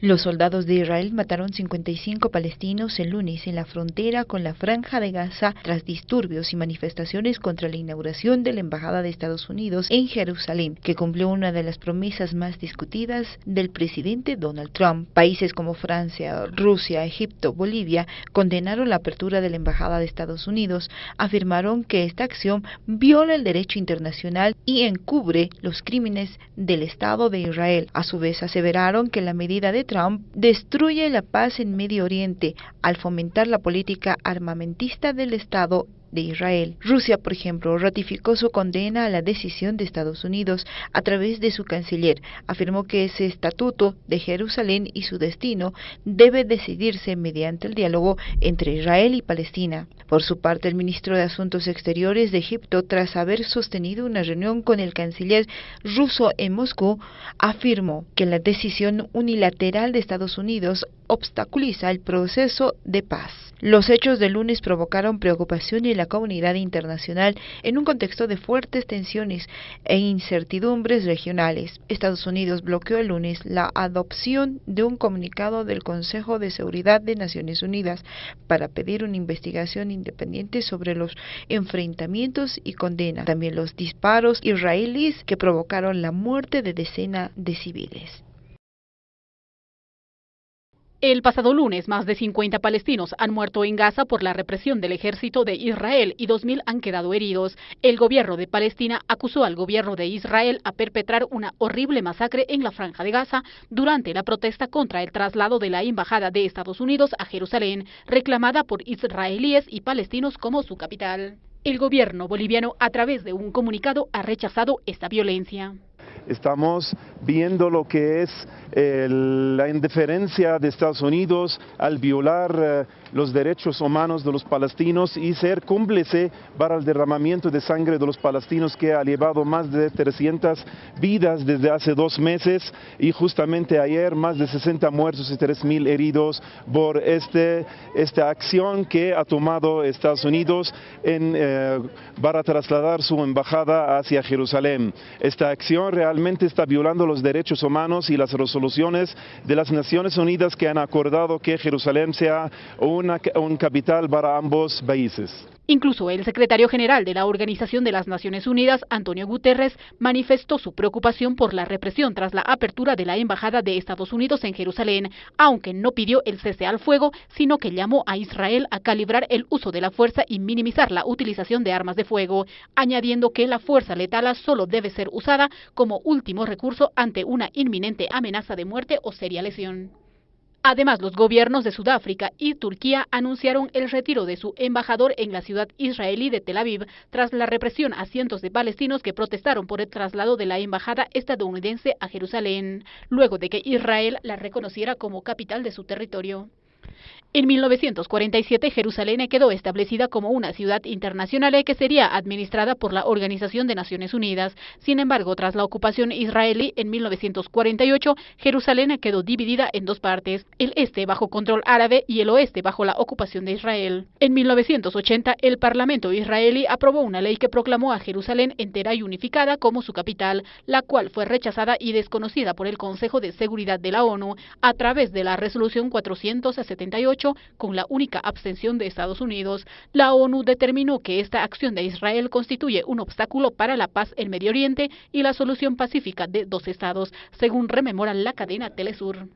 Los soldados de Israel mataron 55 palestinos el lunes en la frontera con la franja de Gaza tras disturbios y manifestaciones contra la inauguración de la Embajada de Estados Unidos en Jerusalén, que cumplió una de las promesas más discutidas del presidente Donald Trump. Países como Francia, Rusia, Egipto, Bolivia condenaron la apertura de la Embajada de Estados Unidos, afirmaron que esta acción viola el derecho internacional y encubre los crímenes del Estado de Israel. A su vez aseveraron que la medida de Trump destruye la paz en Medio Oriente al fomentar la política armamentista del Estado de Israel. Rusia, por ejemplo, ratificó su condena a la decisión de Estados Unidos a través de su canciller. Afirmó que ese estatuto de Jerusalén y su destino debe decidirse mediante el diálogo entre Israel y Palestina. Por su parte, el ministro de Asuntos Exteriores de Egipto, tras haber sostenido una reunión con el canciller ruso en Moscú, afirmó que la decisión unilateral de Estados Unidos obstaculiza el proceso de paz. Los hechos del lunes provocaron preocupación en la comunidad internacional en un contexto de fuertes tensiones e incertidumbres regionales. Estados Unidos bloqueó el lunes la adopción de un comunicado del Consejo de Seguridad de Naciones Unidas para pedir una investigación independiente sobre los enfrentamientos y condena también los disparos israelíes que provocaron la muerte de decenas de civiles. El pasado lunes, más de 50 palestinos han muerto en Gaza por la represión del ejército de Israel y 2.000 han quedado heridos. El gobierno de Palestina acusó al gobierno de Israel a perpetrar una horrible masacre en la franja de Gaza durante la protesta contra el traslado de la embajada de Estados Unidos a Jerusalén, reclamada por israelíes y palestinos como su capital. El gobierno boliviano, a través de un comunicado, ha rechazado esta violencia. Estamos viendo lo que es la indiferencia de Estados Unidos al violar eh, los derechos humanos de los palestinos y ser cómplice para el derramamiento de sangre de los palestinos que ha llevado más de 300 vidas desde hace dos meses y justamente ayer más de 60 muertos y 3.000 heridos por este, esta acción que ha tomado Estados Unidos en, eh, para trasladar su embajada hacia Jerusalén. Esta acción realmente está violando los derechos humanos y las resoluciones de las Naciones Unidas que han acordado que Jerusalén sea una, un capital para ambos países. Incluso el secretario general de la Organización de las Naciones Unidas, Antonio Guterres, manifestó su preocupación por la represión tras la apertura de la Embajada de Estados Unidos en Jerusalén, aunque no pidió el cese al fuego, sino que llamó a Israel a calibrar el uso de la fuerza y minimizar la utilización de armas de fuego, añadiendo que la fuerza letal solo debe ser usada como último recurso ante una inminente amenaza de muerte o seria lesión. Además, los gobiernos de Sudáfrica y Turquía anunciaron el retiro de su embajador en la ciudad israelí de Tel Aviv tras la represión a cientos de palestinos que protestaron por el traslado de la embajada estadounidense a Jerusalén, luego de que Israel la reconociera como capital de su territorio. En 1947, Jerusalén quedó establecida como una ciudad internacional que sería administrada por la Organización de Naciones Unidas. Sin embargo, tras la ocupación israelí en 1948, Jerusalén quedó dividida en dos partes, el este bajo control árabe y el oeste bajo la ocupación de Israel. En 1980, el Parlamento israelí aprobó una ley que proclamó a Jerusalén entera y unificada como su capital, la cual fue rechazada y desconocida por el Consejo de Seguridad de la ONU a través de la resolución 478 con la única abstención de Estados Unidos, la ONU determinó que esta acción de Israel constituye un obstáculo para la paz en Medio Oriente y la solución pacífica de dos estados, según rememora la cadena Telesur.